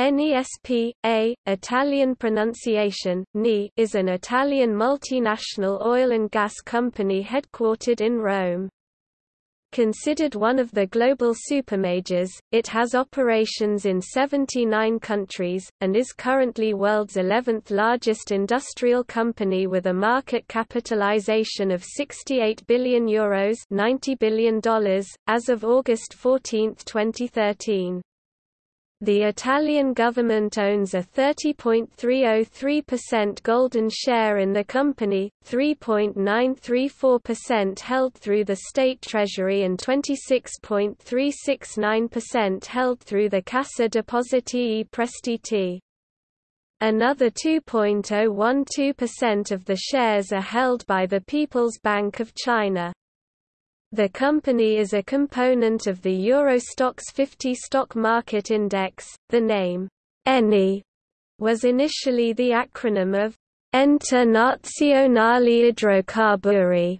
NESP, A, Italian pronunciation, NI, is an Italian multinational oil and gas company headquartered in Rome. Considered one of the global supermajors, it has operations in 79 countries, and is currently world's 11th largest industrial company with a market capitalization of €68 billion, Euros $90 billion, as of August 14, 2013. The Italian government owns a 30.303% golden share in the company, 3.934% held through the state treasury and 26.369% held through the Cassa Depositi e Prestiti. Another 2.012% of the shares are held by the People's Bank of China. The company is a component of the Euro Stoxx 50 stock market index. The name ENI was initially the acronym of Ente Nazionale Idrocarburi,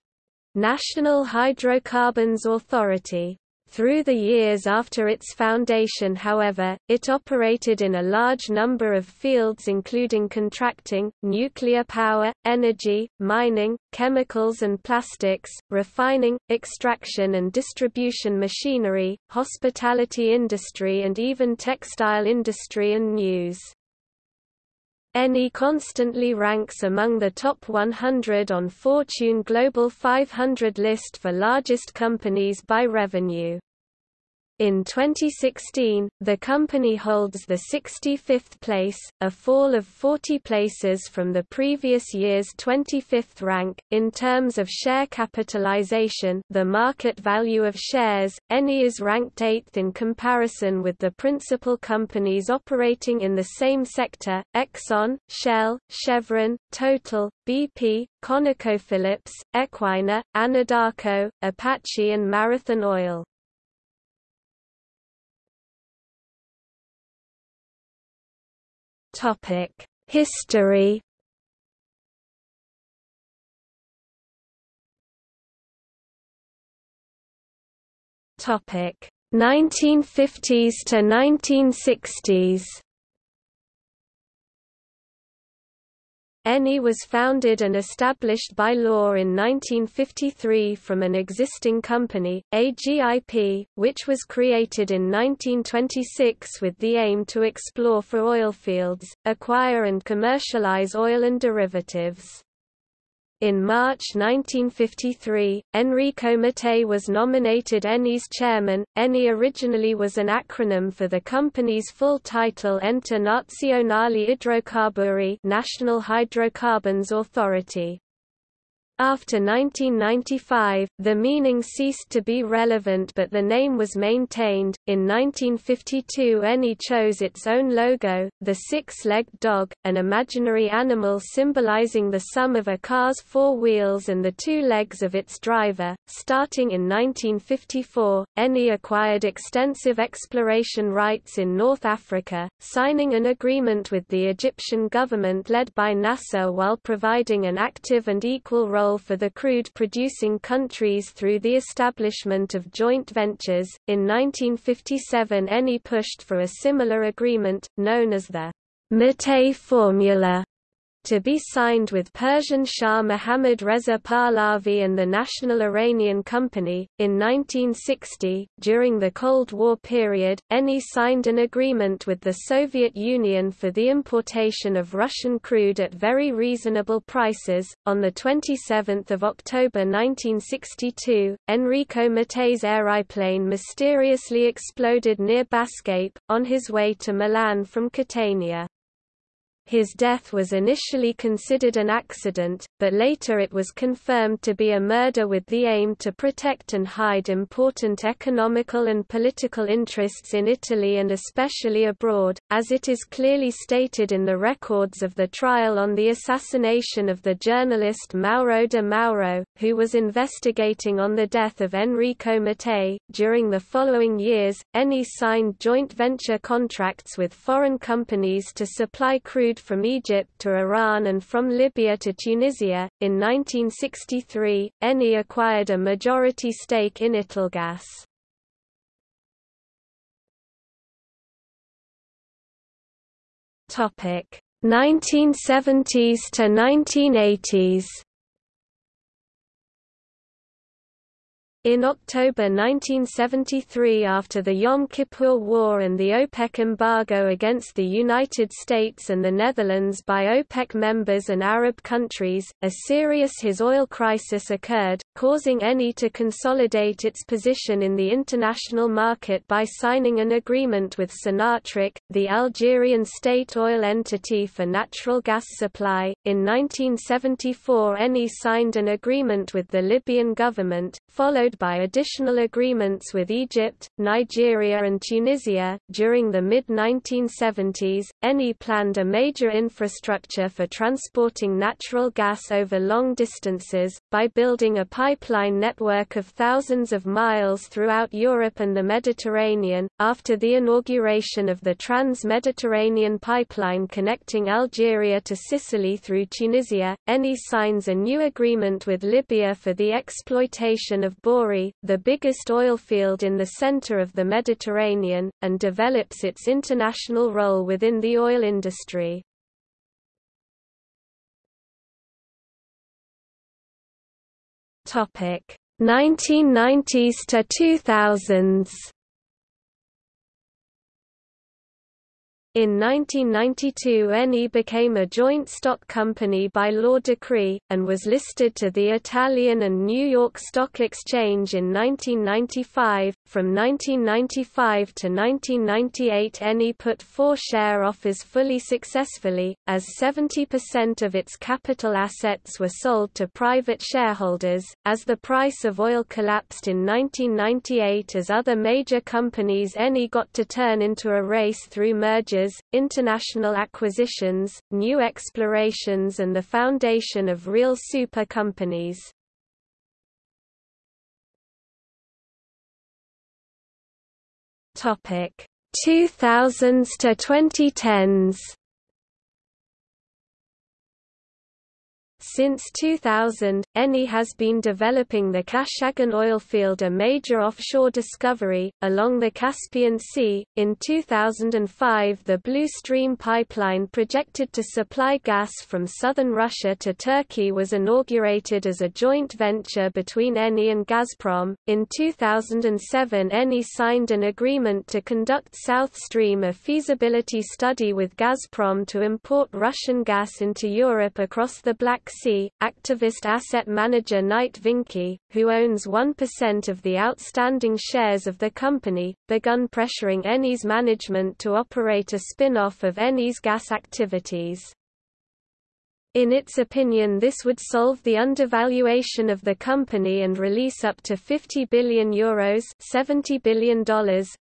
National Hydrocarbons Authority. Through the years after its foundation however, it operated in a large number of fields including contracting, nuclear power, energy, mining, chemicals and plastics, refining, extraction and distribution machinery, hospitality industry and even textile industry and news. ENI constantly ranks among the top 100 on Fortune Global 500 list for largest companies by revenue. In 2016, the company holds the 65th place, a fall of 40 places from the previous year's 25th rank. In terms of share capitalization, the market value of shares, ENI is ranked 8th in comparison with the principal companies operating in the same sector: Exxon, Shell, Chevron, Total, BP, ConocoPhillips, Equinor, Anadarko, Apache and Marathon Oil. Topic: History. Topic: 1950s to 1960s. ENI was founded and established by law in 1953 from an existing company, AGIP, which was created in 1926 with the aim to explore for oilfields, acquire and commercialize oil and derivatives. In March 1953, Enrico Mattei was nominated ENI's chairman. ENI originally was an acronym for the company's full title Ente Nazionale Idrocarburi National Hydrocarbons Authority. After 1995, the meaning ceased to be relevant but the name was maintained. In 1952, ENI chose its own logo, the six legged dog, an imaginary animal symbolizing the sum of a car's four wheels and the two legs of its driver. Starting in 1954, ENI acquired extensive exploration rights in North Africa, signing an agreement with the Egyptian government led by Nasser while providing an active and equal role role for the crude producing countries through the establishment of joint ventures. In 1957, ENI pushed for a similar agreement, known as the Mattei Formula, to be signed with Persian Shah Mohammad Reza Pahlavi and the National Iranian Company. In 1960, during the Cold War period, ENI signed an agreement with the Soviet Union for the importation of Russian crude at very reasonable prices. On the 27th of October 1962, Enrico Mattei's aeroplane mysteriously exploded near Bascape, on his way to Milan from Catania. His death was initially considered an accident, but later it was confirmed to be a murder with the aim to protect and hide important economical and political interests in Italy and especially abroad, as it is clearly stated in the records of the trial on the assassination of the journalist Mauro de Mauro, who was investigating on the death of Enrico Mattei. During the following years, ENI signed joint venture contracts with foreign companies to supply crude from Egypt to Iran and from Libya to Tunisia. In 1963, ENI acquired a majority stake in Italgas. Topic 1970s to 1980s In October 1973 after the Yom Kippur War and the OPEC embargo against the United States and the Netherlands by OPEC members and Arab countries, a serious his oil crisis occurred, causing Eni to consolidate its position in the international market by signing an agreement with Sonatrach, the Algerian state oil entity for natural gas supply. In 1974 Eni signed an agreement with the Libyan government, followed followed by additional agreements with Egypt, Nigeria and Tunisia. During the mid-1970s, Eni planned a major infrastructure for transporting natural gas over long distances, by building a pipeline network of thousands of miles throughout Europe and the Mediterranean. After the inauguration of the Trans-Mediterranean pipeline connecting Algeria to Sicily through Tunisia, Eni signs a new agreement with Libya for the exploitation of the biggest oil field in the center of the Mediterranean, and develops its international role within the oil industry. Topic 1990s to 2000s In 1992 Eni became a joint stock company by law decree, and was listed to the Italian and New York Stock Exchange in 1995. From 1995 to 1998 Eni put four share offers fully successfully, as 70% of its capital assets were sold to private shareholders. As the price of oil collapsed in 1998 as other major companies Eni got to turn into a race through mergers, international acquisitions, new explorations and the foundation of real super companies. Topic. 2000s to 2010s Since 2000, Eni has been developing the Kashagan oil field a major offshore discovery, along the Caspian Sea. In 2005 the Blue Stream pipeline projected to supply gas from southern Russia to Turkey was inaugurated as a joint venture between Eni and Gazprom. In 2007 Eni signed an agreement to conduct South Stream a feasibility study with Gazprom to import Russian gas into Europe across the Black Activist asset manager Knight Vinke, who owns 1% of the outstanding shares of the company, begun pressuring Eni's management to operate a spin-off of Eni's gas activities. In its opinion this would solve the undervaluation of the company and release up to 50 billion euros $70 billion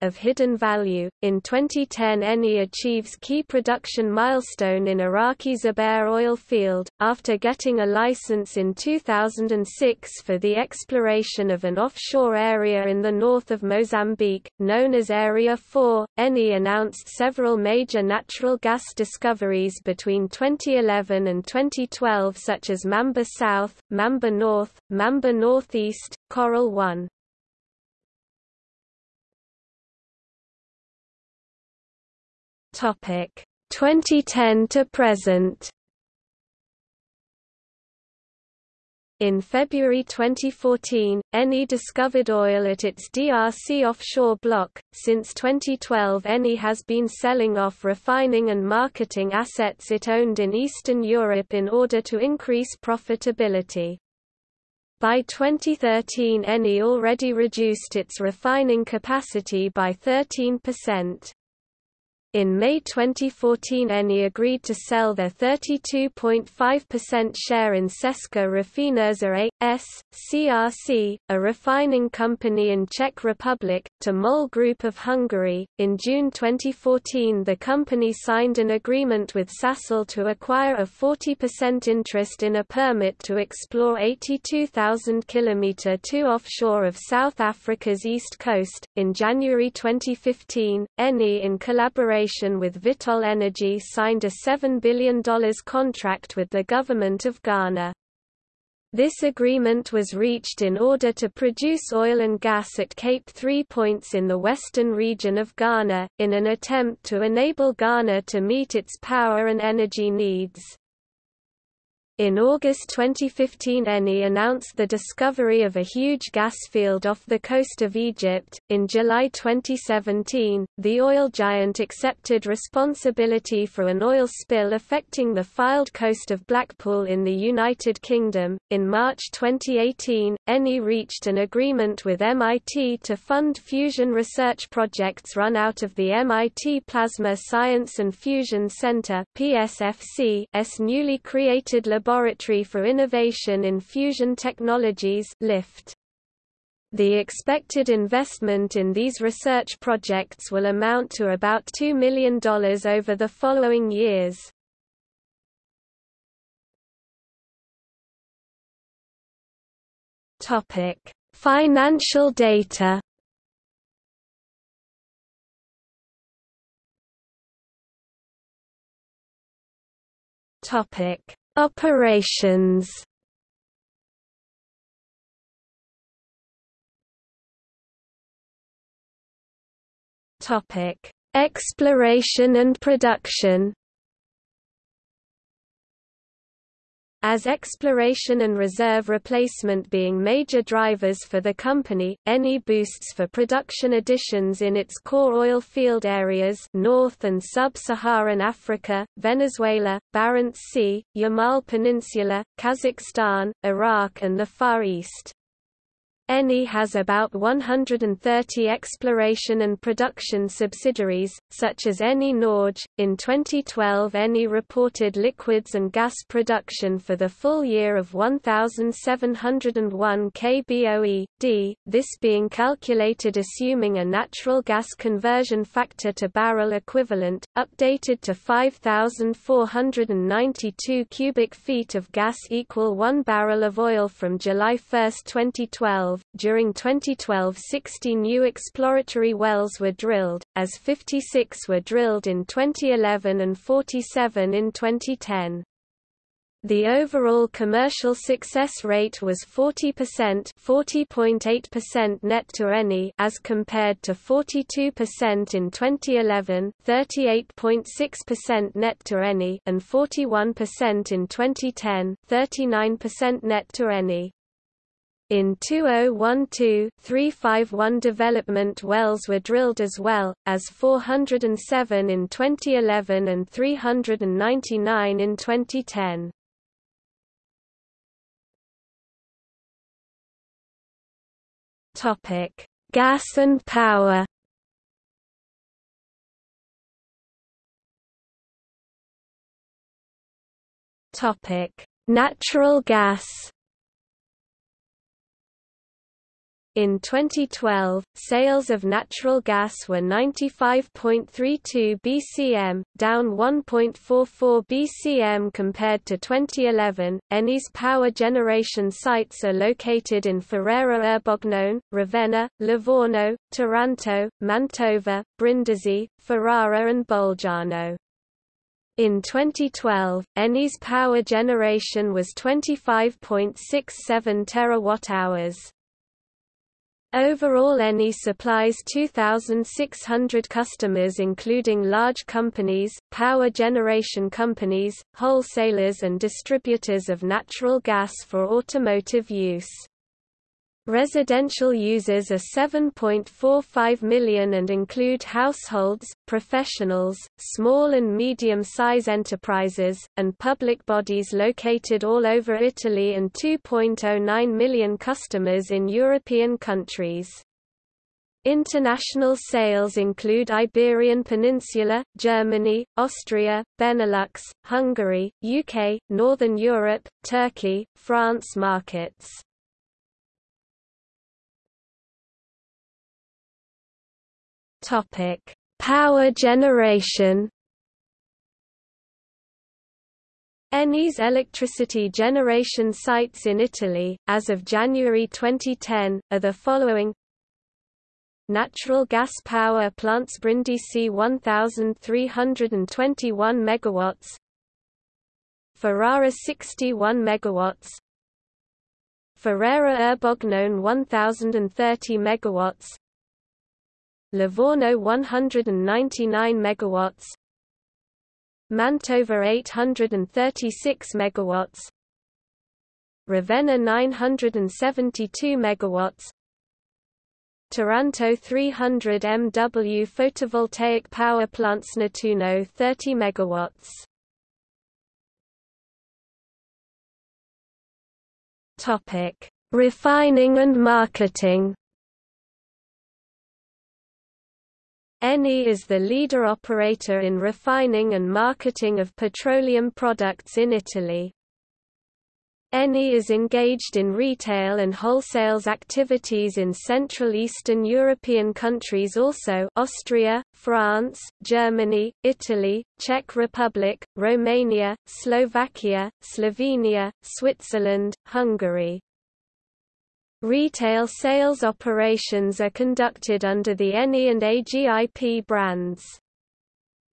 of hidden value. In 2010 Eni achieves key production milestone in Iraqi Zubair oil field, after getting a license in 2006 for the exploration of an offshore area in the north of Mozambique, known as Area 4. Eni announced several major natural gas discoveries between 2011 and 20 2012 such as Mamba South, Mamba North, Mamba Northeast, Coral 1. Topic 2010 to present In February 2014, Eni discovered oil at its DRC offshore block. Since 2012, Eni has been selling off refining and marketing assets it owned in Eastern Europe in order to increase profitability. By 2013 Eni already reduced its refining capacity by 13%. In May 2014 Eni agreed to sell their 32.5% share in Česká rafinérská a.s., CRC, a refining company in Czech Republic, to MOL Group of Hungary. In June 2014 the company signed an agreement with Sasol to acquire a 40% interest in a permit to explore 82,000 km 2 offshore of South Africa's east coast. In January 2015, Eni in collaboration with Vitol Energy signed a $7 billion contract with the government of Ghana. This agreement was reached in order to produce oil and gas at Cape Three Points in the western region of Ghana, in an attempt to enable Ghana to meet its power and energy needs. In August 2015 Eni announced the discovery of a huge gas field off the coast of Egypt. In July 2017, the oil giant accepted responsibility for an oil spill affecting the Fylde coast of Blackpool in the United Kingdom. In March 2018, Eni reached an agreement with MIT to fund fusion research projects run out of the MIT Plasma Science and Fusion Center (PSFC)'s newly created laboratory Laboratory for Innovation in Fusion Technologies LIFT. The expected investment in these research projects will amount to about $2 million over the following years. Financial data. Topic: Operations. Exploration and production As exploration and reserve replacement being major drivers for the company, Eni boosts for production additions in its core oil field areas North and Sub-Saharan Africa, Venezuela, Barents Sea, Yamal Peninsula, Kazakhstan, Iraq and the Far East. Eni has about 130 exploration and production subsidiaries, such as Eni Norge. In 2012, Eni reported liquids and gas production for the full year of 1,701 kboe, d, this being calculated assuming a natural gas conversion factor to barrel equivalent, updated to 5,492 cubic feet of gas equal 1 barrel of oil from July 1, 2012. During 2012 60 new exploratory wells were drilled, as 56 were drilled in 2011 and 47 in 2010. The overall commercial success rate was 40% 40.8% net to Eni as compared to 42% in 2011 38.6% net to Eni and 41% in 2010 39% net to Eni. In 2012-351 development wells were drilled as well, as 407 in 2011 and 399 in 2010. Topic: Gas and power. Topic: Natural gas. In 2012, sales of natural gas were 95.32 BCM, down 1.44 BCM compared to 2011. Eni's power generation sites are located in Ferrera Erbognone, Ravenna, Livorno, Taranto, Mantova, Brindisi, Ferrara and Bolgiano. In 2012, Eni's power generation was 25.67 terawatt-hours. Overall Eni supplies 2,600 customers including large companies, power generation companies, wholesalers and distributors of natural gas for automotive use. Residential users are 7.45 million and include households, professionals, small and medium-size enterprises, and public bodies located all over Italy and 2.09 million customers in European countries. International sales include Iberian Peninsula, Germany, Austria, Benelux, Hungary, UK, Northern Europe, Turkey, France markets. Topic: Power generation. Eni's electricity generation sites in Italy, as of January 2010, are the following. Natural gas power plants Brindisi 1321 MW Ferrara 61 MW Ferrera Erbognone 1030 megawatts Livorno 199 megawatts. Mantova 836 megawatts. Ravenna 972 megawatts. Taranto 300 MW photovoltaic power plants. Nettuno 30 megawatts. Topic Refining and marketing Eni is the leader operator in refining and marketing of petroleum products in Italy. Eni is engaged in retail and wholesales activities in Central Eastern European countries also Austria, France, Germany, Italy, Czech Republic, Romania, Slovakia, Slovenia, Switzerland, Hungary. Retail sales operations are conducted under the Eni and AGIP brands.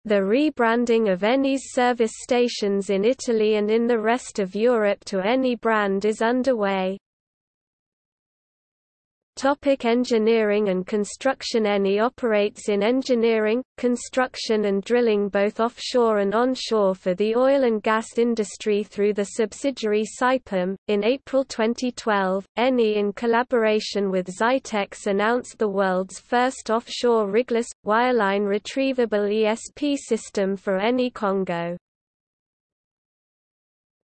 The rebranding of Eni's service stations in Italy and in the rest of Europe to Eni brand is underway. Topic engineering and construction Eni operates in engineering, construction and drilling both offshore and onshore for the oil and gas industry through the subsidiary Saipem. In April 2012, Eni in collaboration with Zeitecs announced the world's first offshore rigless, wireline retrievable ESP system for Eni Congo.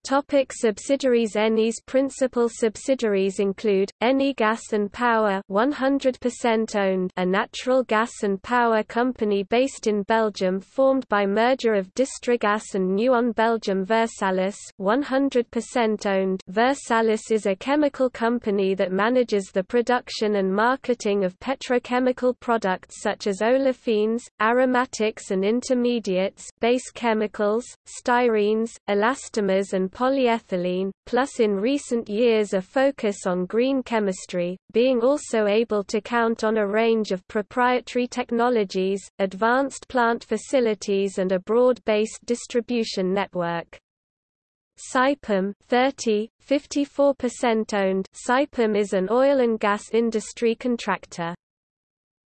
Topic subsidiaries Eni's principal subsidiaries include, Eni Gas and Power 100% owned a natural gas and power company based in Belgium formed by merger of Distrigas and Nuon Belgium Versalis 100% owned. Versalis is a chemical company that manages the production and marketing of petrochemical products such as olefins, aromatics and intermediates base chemicals, styrenes, elastomers and polyethylene, plus in recent years a focus on green chemistry, being also able to count on a range of proprietary technologies, advanced plant facilities and a broad-based distribution network. Saipem 30, 54% owned Saipem is an oil and gas industry contractor.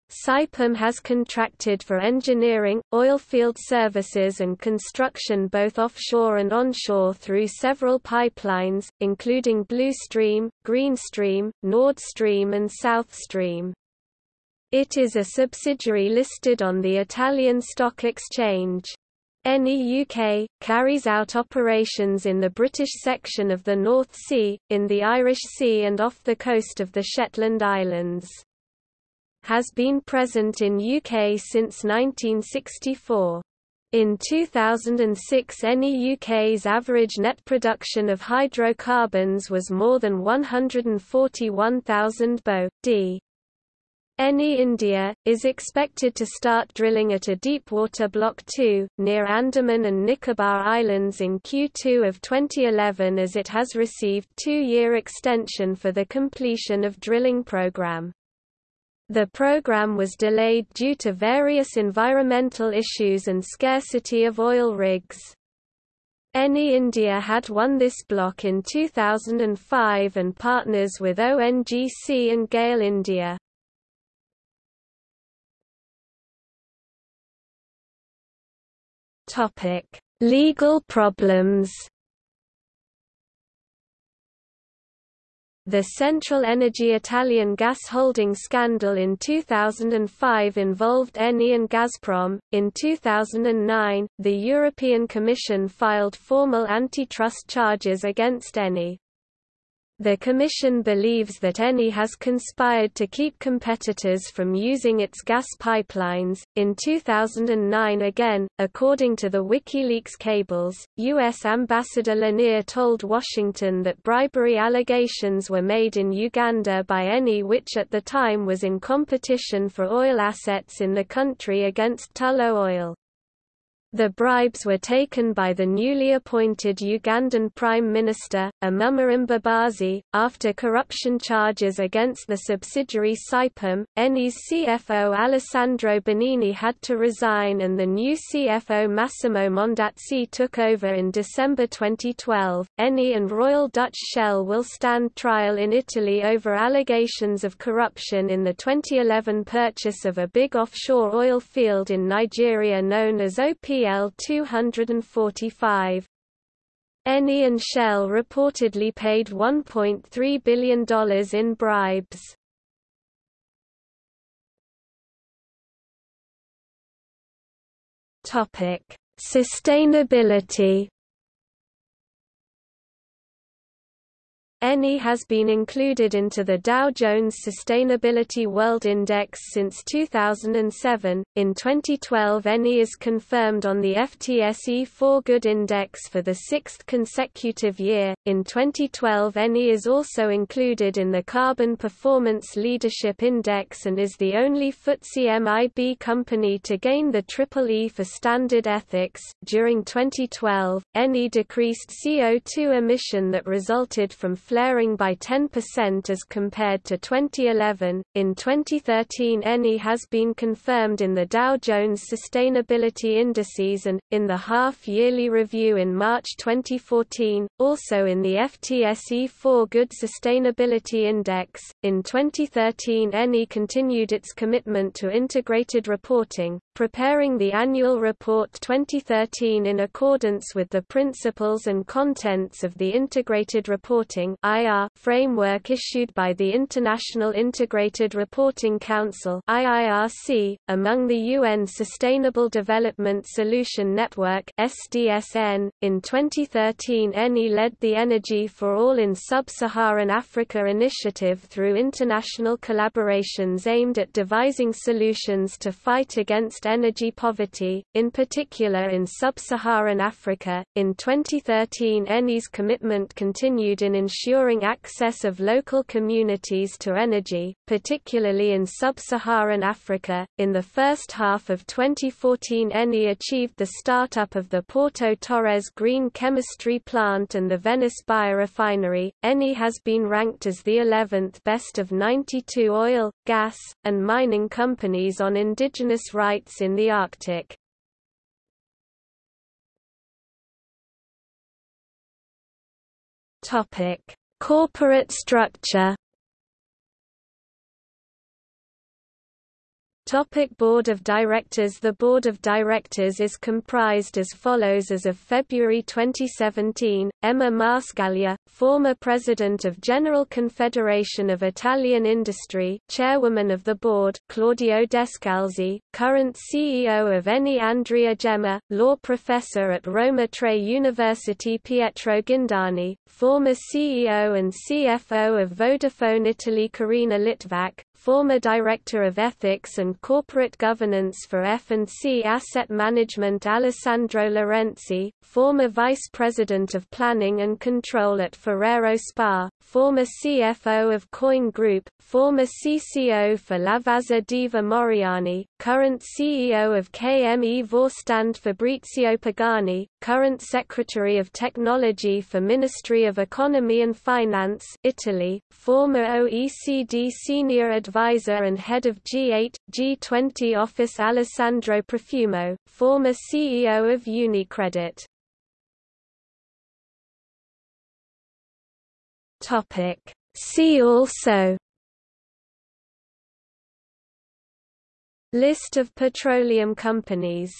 Saipem has contracted for engineering, oilfield services and construction both offshore and onshore through several pipelines, including Blue Stream, Green Stream, Nord Stream and South Stream. It is a subsidiary listed on the Italian Stock Exchange. Eni UK, carries out operations in the British section of the North Sea, in the Irish Sea and off the coast of the Shetland Islands has been present in UK since 1964. In 2006 Eni UK's average net production of hydrocarbons was more than 141,000 BO, d. Eni India, is expected to start drilling at a deepwater Block 2, near Andaman and Nicobar Islands in Q2 of 2011 as it has received two-year extension for the completion of drilling program. The program was delayed due to various environmental issues and scarcity of oil rigs. Eni India had won this block in 2005 and partners with ONGC and GAIL India. Legal problems The Central Energy Italian gas holding scandal in 2005 involved Eni and Gazprom. In 2009, the European Commission filed formal antitrust charges against Eni. The Commission believes that Eni has conspired to keep competitors from using its gas pipelines. In 2009 again, according to the WikiLeaks cables, U.S. Ambassador Lanier told Washington that bribery allegations were made in Uganda by Eni which at the time was in competition for oil assets in the country against Tullow Oil. The bribes were taken by the newly appointed Ugandan Prime Minister, Amama Mbabazi, after corruption charges against the subsidiary Saipem. Eni's CFO Alessandro Benini had to resign and the new CFO Massimo Mondazzi took over in December 2012. Eni and Royal Dutch Shell will stand trial in Italy over allegations of corruption in the 2011 purchase of a big offshore oil field in Nigeria known as OPM PL 245. Eni and Shell reportedly paid $1.3 billion in bribes. Topic: Sustainability Eni has been included into the Dow Jones Sustainability World Index since 2007. In 2012, Eni is confirmed on the FTSE4Good Index for the sixth consecutive year. In 2012, Eni is also included in the Carbon Performance Leadership Index and is the only FTSE MIB company to gain the Triple E for Standard Ethics. During 2012, Eni decreased CO2 emission that resulted from flaring by 10% as compared to 2011. In 2013, Eni has been confirmed in the Dow Jones Sustainability Indices and, in the half yearly review in March 2014, also in the FTSE4Good Sustainability Index. In 2013, Eni continued its commitment to integrated reporting, preparing the annual report 2013 in accordance with the principles and contents of the Integrated Reporting IR framework issued by the International Integrated Reporting Council IIRC, among the UN Sustainable Development Solution Network SDSN. .In 2013 ENI led the Energy for All in Sub-Saharan Africa initiative through international collaborations aimed at devising solutions to fight against energy poverty, in particular in sub-Saharan Africa. In 2013 ENI's commitment continued in ensuring ensuring access of local communities to energy, particularly in sub-Saharan Africa. In the first half of 2014 ENI achieved the startup of the Porto Torres green chemistry plant and the Venice biorefinery. ENI has been ranked as the 11th best of 92 oil, gas, and mining companies on indigenous rights in the Arctic. Topic: Corporate structure Topic Board of Directors The Board of Directors is comprised as follows As of February 2017, Emma Marcegaglia, former President of General Confederation of Italian Industry Chairwoman of the Board Claudio Descalzi, current CEO of Eni Andrea Gemma, Law Professor at Roma Tre University Pietro Guindani, former CEO and CFO of Vodafone Italy Karina Litvak, former Director of Ethics and Corporate Governance for F&C Asset Management Alessandro Lorenzi, former Vice President of Planning and Control at Ferrero Spa, former CFO of Coin Group, former CCO for Lavazza Diva Moriani, current CEO of KME Vorstand Fabrizio Pagani, current Secretary of Technology for Ministry of Economy and Finance Italy, former OECD Senior Advisor and Head of G8, G20 Office Alessandro Profumo, former CEO of UniCredit. See also List of petroleum companies